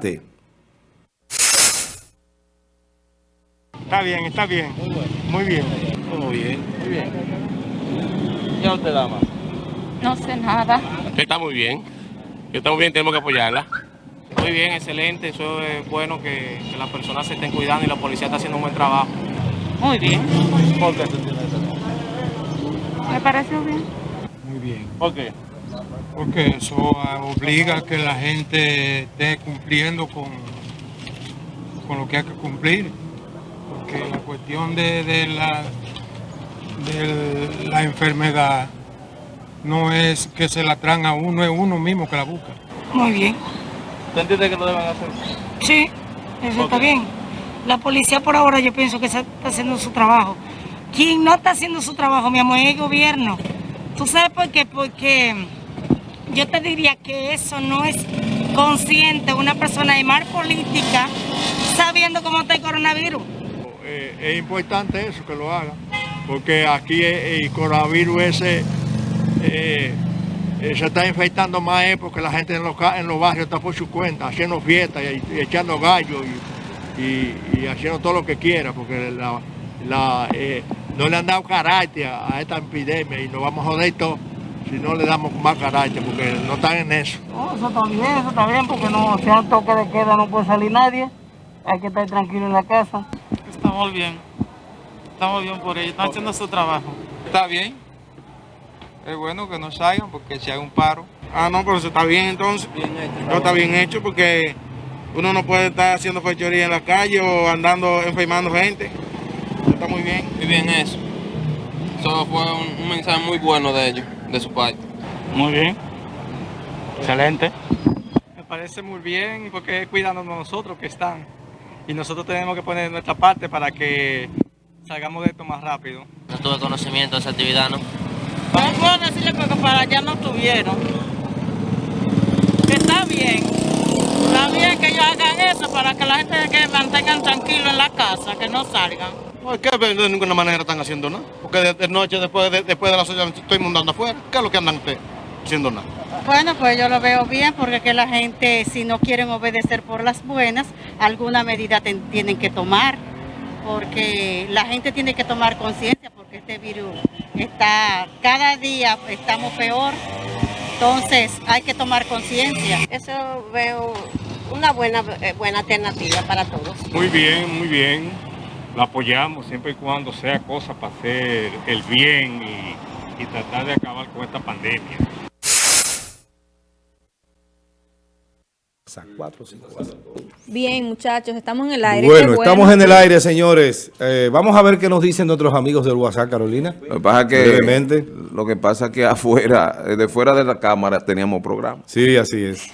Adelante. Está bien, está bien. Muy bien. Muy bien. Muy bien. ¿Ya usted, dama? No sé nada. Está muy bien. Está muy bien, tenemos que apoyarla. Muy bien, excelente. Eso es bueno que, que las personas se estén cuidando y la policía está haciendo un buen trabajo. Muy bien. ¿Por qué? Me pareció bien. Muy bien. ¿Por qué? Porque eso obliga a que la gente esté cumpliendo con, con lo que hay que cumplir. Porque la cuestión de, de la, de la enfermedad no es que se la traen a uno, es uno mismo que la busca. Muy bien. ¿Usted entiende que lo deben hacer? Sí, eso está bien. La policía por ahora yo pienso que está haciendo su trabajo. Quien no está haciendo su trabajo, mi amor, es el gobierno. ¿Tú sabes por qué? Porque yo te diría que eso no es consciente una persona de mar política sabiendo cómo está el coronavirus. Eh, es importante eso, que lo hagan, porque aquí el coronavirus ese eh, eh, se está infectando más porque la gente en los, en los barrios está por su cuenta, haciendo fiestas y, echando gallos y, y- haciendo todo lo que quiera, porque la- la, no le han dado carácter a esta epidemia y nos vamos a joder todo si no le damos más carácter, porque no están en eso. No, eso está bien, eso está bien, porque no, si hay toque de queda no puede salir nadie. Hay que estar tranquilo en la casa. Estamos bien. Estamos bien por ello. Están haciendo su trabajo. Está bien. Es bueno que no salgan porque si hay un paro. Ah, no, pero eso está bien entonces. No está bien hecho porque uno no puede estar haciendo fechoría en la calle o andando enfermando gente. Está muy bien. Muy bien eso. Eso fue un, un mensaje muy bueno de ellos, de su parte. Muy bien. Excelente. Me parece muy bien porque es cuidándonos nosotros que están. Y nosotros tenemos que poner nuestra parte para que salgamos de esto más rápido. No tuve conocimiento de esa actividad, ¿no? No puedo decirle porque para allá no tuvieron. Que está bien. Está bien que para que la gente que mantengan tranquilo en la casa, que no salgan. No, es que de ninguna manera están haciendo nada. Porque de, de noche, después de, después de las 8, estoy mundando afuera. ¿Qué es lo que andan ustedes haciendo nada? Bueno, pues yo lo veo bien porque que la gente, si no quieren obedecer por las buenas, alguna medida ten- tienen que tomar. Porque la gente tiene que tomar conciencia porque este virus está, cada día estamos peor. Entonces hay que tomar conciencia. Eso veo una buena, eh, buena alternativa para todos. Muy bien, muy bien. La apoyamos siempre y cuando sea cosa para hacer el bien y, y tratar de acabar con esta pandemia. Bien, muchachos, estamos en el aire. Bueno, estamos en el aire, señores. Eh, vamos a ver qué nos dicen nuestros amigos del WhatsApp, Carolina. Lo que pasa es que, Brevemente. lo que pasa es que afuera, eh, de fuera de la cámara teníamos programa. Sí, así es.